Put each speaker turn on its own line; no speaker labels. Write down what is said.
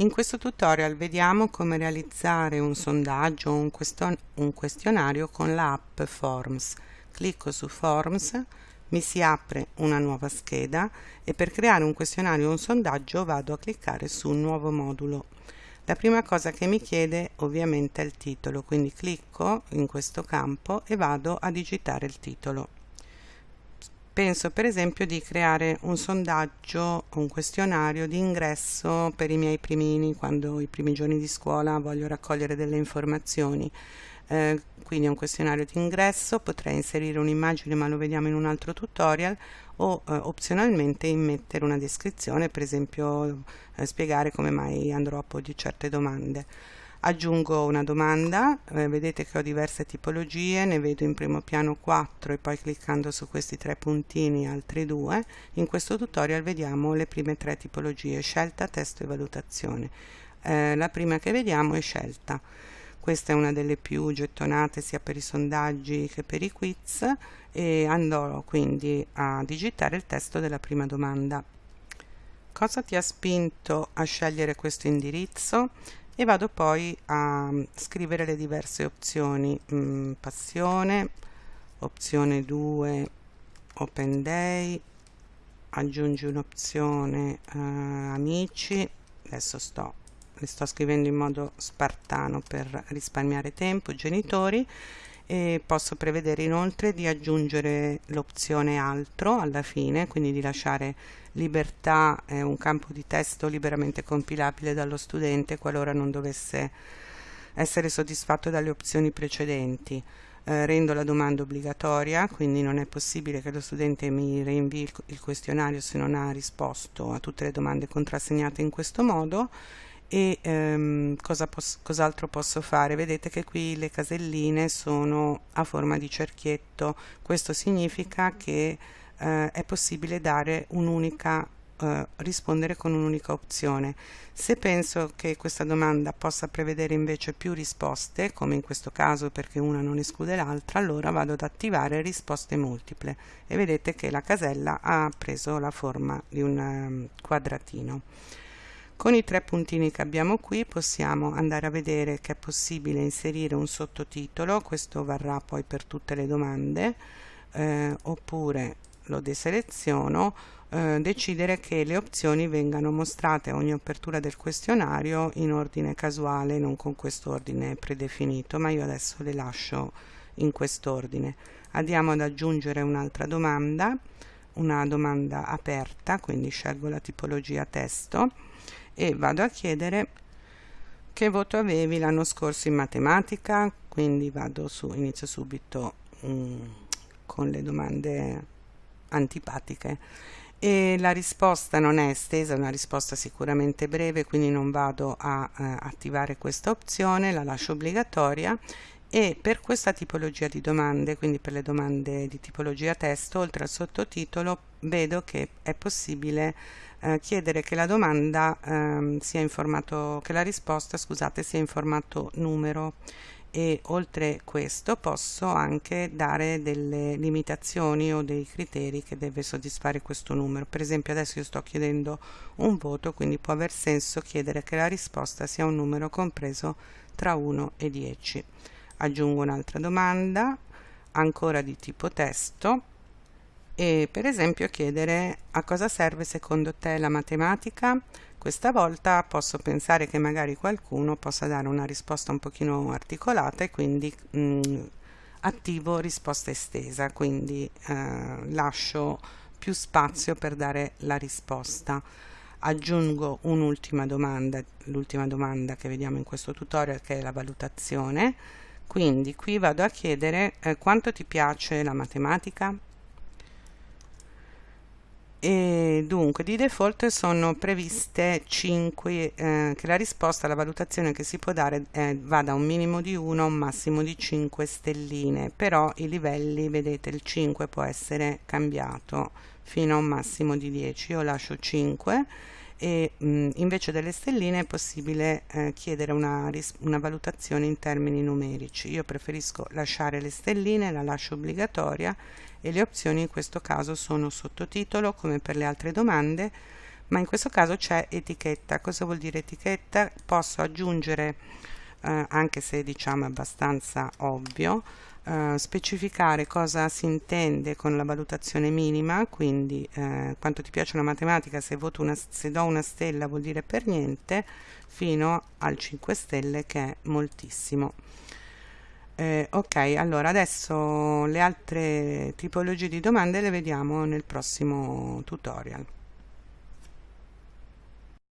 In questo tutorial vediamo come realizzare un sondaggio o un, question un questionario con l'app Forms. Clicco su Forms, mi si apre una nuova scheda e per creare un questionario o un sondaggio vado a cliccare su nuovo modulo. La prima cosa che mi chiede ovviamente è il titolo, quindi clicco in questo campo e vado a digitare il titolo penso per esempio di creare un sondaggio, un questionario di ingresso per i miei primini quando i primi giorni di scuola voglio raccogliere delle informazioni. Eh, quindi un questionario di ingresso, potrei inserire un'immagine ma lo vediamo in un altro tutorial o eh, opzionalmente immettere una descrizione, per esempio eh, spiegare come mai andrò a porgli certe domande aggiungo una domanda. Eh, vedete che ho diverse tipologie ne vedo in primo piano 4 e poi cliccando su questi tre puntini altri due. In questo tutorial vediamo le prime tre tipologie scelta, testo e valutazione. Eh, la prima che vediamo è scelta. Questa è una delle più gettonate sia per i sondaggi che per i quiz e andrò quindi a digitare il testo della prima domanda. Cosa ti ha spinto a scegliere questo indirizzo e vado poi a scrivere le diverse opzioni mm, passione opzione 2 open day aggiungi un'opzione eh, amici. Adesso sto le sto scrivendo in modo spartano per risparmiare tempo genitori e posso prevedere inoltre di aggiungere l'opzione altro alla fine, quindi di lasciare libertà eh, un campo di testo liberamente compilabile dallo studente qualora non dovesse essere soddisfatto dalle opzioni precedenti. Eh, rendo la domanda obbligatoria, quindi non è possibile che lo studente mi rinvii il, il questionario se non ha risposto a tutte le domande contrassegnate in questo modo e ehm, cosa pos cos'altro posso fare? Vedete che qui le caselline sono a forma di cerchietto. Questo significa che eh, è possibile dare un'unica eh, rispondere con un'unica opzione. Se penso che questa domanda possa prevedere invece più risposte come in questo caso perché una non esclude l'altra allora vado ad attivare risposte multiple. E vedete che la casella ha preso la forma di un um, quadratino con i tre puntini che abbiamo qui possiamo andare a vedere che è possibile inserire un sottotitolo, questo varrà poi per tutte le domande, eh, oppure lo deseleziono, eh, decidere che le opzioni vengano mostrate a ogni apertura del questionario in ordine casuale, non con questo ordine predefinito, ma io adesso le lascio in quest'ordine. Andiamo ad aggiungere un'altra domanda, una domanda aperta, quindi scelgo la tipologia testo e vado a chiedere che voto avevi l'anno scorso in matematica. Quindi vado su inizio subito um, con le domande antipatiche. E la risposta non è estesa, è una risposta sicuramente breve, quindi non vado a eh, attivare questa opzione, la lascio obbligatoria e per questa tipologia di domande, quindi per le domande di tipologia testo, oltre al sottotitolo, vedo che è possibile eh, chiedere che la domanda ehm, sia in formato, che la risposta scusate, sia in formato numero. E oltre questo posso anche dare delle limitazioni o dei criteri che deve soddisfare questo numero. Per esempio adesso io sto chiedendo un voto quindi può aver senso chiedere che la risposta sia un numero compreso tra 1 e 10 aggiungo un'altra domanda ancora di tipo testo e per esempio chiedere a cosa serve secondo te la matematica? Questa volta posso pensare che magari qualcuno possa dare una risposta un pochino articolata e quindi mh, mm, attivo risposta estesa quindi eh, lascio più spazio per dare la risposta. Aggiungo un'ultima domanda l'ultima domanda che vediamo in questo tutorial che è la valutazione quindi qui vado a chiedere eh, quanto ti piace la matematica? E dunque di default sono previste 5 eh, che la risposta alla valutazione che si può dare eh, va da un minimo di 1 a un massimo di 5 stelline. Però i livelli vedete il 5 può essere cambiato fino a un massimo di 10 io lascio 5 e mh, invece delle stelline è possibile eh, chiedere una, una valutazione in termini numerici. Io preferisco lasciare le stelline la lascio obbligatoria e le opzioni in questo caso sono sottotitolo come per le altre domande ma in questo caso c'è etichetta. Cosa vuol dire etichetta? Posso aggiungere eh, anche se diciamo abbastanza ovvio eh, specificare cosa si intende con la valutazione minima quindi eh, quanto ti piace una matematica se, una, se do una stella vuol dire per niente fino al 5 stelle che è moltissimo. Eh, ok allora adesso le altre tipologie di domande le vediamo nel prossimo tutorial